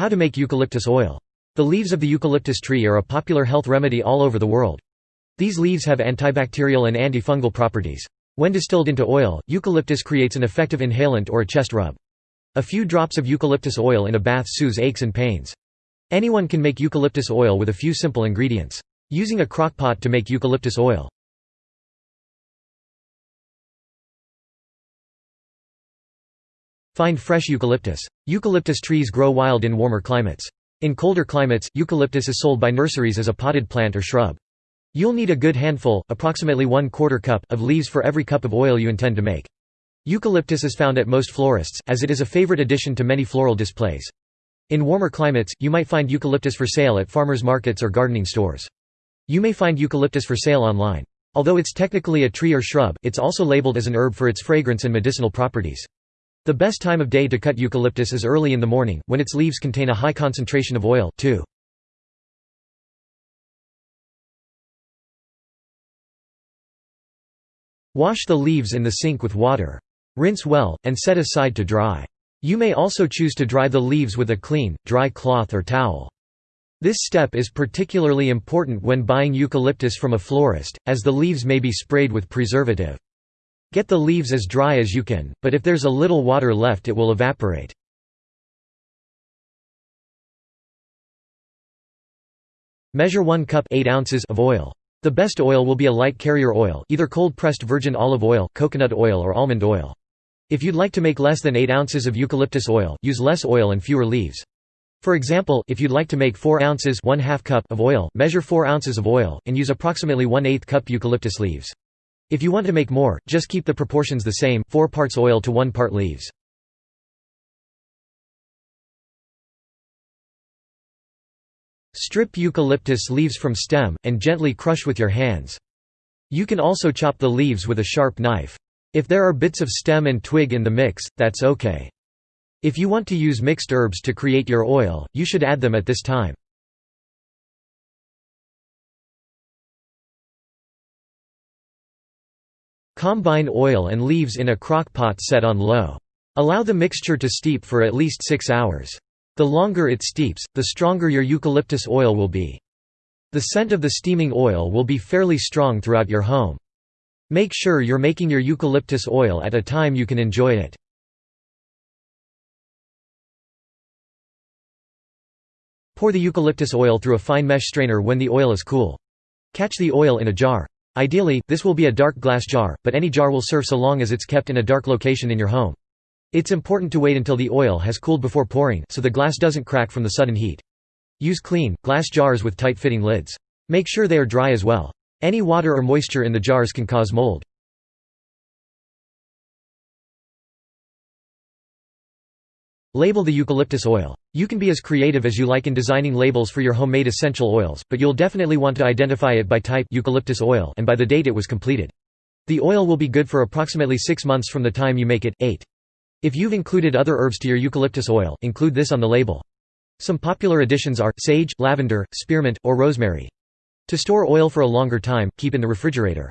How to make eucalyptus oil. The leaves of the eucalyptus tree are a popular health remedy all over the world. These leaves have antibacterial and antifungal properties. When distilled into oil, eucalyptus creates an effective inhalant or a chest rub. A few drops of eucalyptus oil in a bath soothes aches and pains. Anyone can make eucalyptus oil with a few simple ingredients. Using a crock pot to make eucalyptus oil. Find fresh eucalyptus. Eucalyptus trees grow wild in warmer climates. In colder climates, eucalyptus is sold by nurseries as a potted plant or shrub. You'll need a good handful approximately one quarter cup of leaves for every cup of oil you intend to make. Eucalyptus is found at most florists, as it is a favorite addition to many floral displays. In warmer climates, you might find eucalyptus for sale at farmers markets or gardening stores. You may find eucalyptus for sale online. Although it's technically a tree or shrub, it's also labeled as an herb for its fragrance and medicinal properties. The best time of day to cut eucalyptus is early in the morning, when its leaves contain a high concentration of oil, too. Wash the leaves in the sink with water. Rinse well, and set aside to dry. You may also choose to dry the leaves with a clean, dry cloth or towel. This step is particularly important when buying eucalyptus from a florist, as the leaves may be sprayed with preservative. Get the leaves as dry as you can, but if there's a little water left it will evaporate. Measure 1 cup 8 ounces of oil. The best oil will be a light carrier oil either cold-pressed virgin olive oil, coconut oil or almond oil. If you'd like to make less than 8 ounces of eucalyptus oil, use less oil and fewer leaves. For example, if you'd like to make 4 ounces 1 2 cup of oil, measure 4 ounces of oil, and use approximately 1 8 cup eucalyptus leaves. If you want to make more, just keep the proportions the same, 4 parts oil to 1 part leaves. Strip eucalyptus leaves from stem, and gently crush with your hands. You can also chop the leaves with a sharp knife. If there are bits of stem and twig in the mix, that's okay. If you want to use mixed herbs to create your oil, you should add them at this time. Combine oil and leaves in a crock pot set on low. Allow the mixture to steep for at least 6 hours. The longer it steeps, the stronger your eucalyptus oil will be. The scent of the steaming oil will be fairly strong throughout your home. Make sure you're making your eucalyptus oil at a time you can enjoy it. Pour the eucalyptus oil through a fine mesh strainer when the oil is cool. Catch the oil in a jar. Ideally, this will be a dark glass jar, but any jar will serve so long as it's kept in a dark location in your home. It's important to wait until the oil has cooled before pouring, so the glass doesn't crack from the sudden heat. Use clean, glass jars with tight-fitting lids. Make sure they are dry as well. Any water or moisture in the jars can cause mold. Label the eucalyptus oil. You can be as creative as you like in designing labels for your homemade essential oils, but you'll definitely want to identify it by type eucalyptus oil and by the date it was completed. The oil will be good for approximately 6 months from the time you make it. 8. If you've included other herbs to your eucalyptus oil, include this on the label. Some popular additions are sage, lavender, spearmint, or rosemary. To store oil for a longer time, keep in the refrigerator.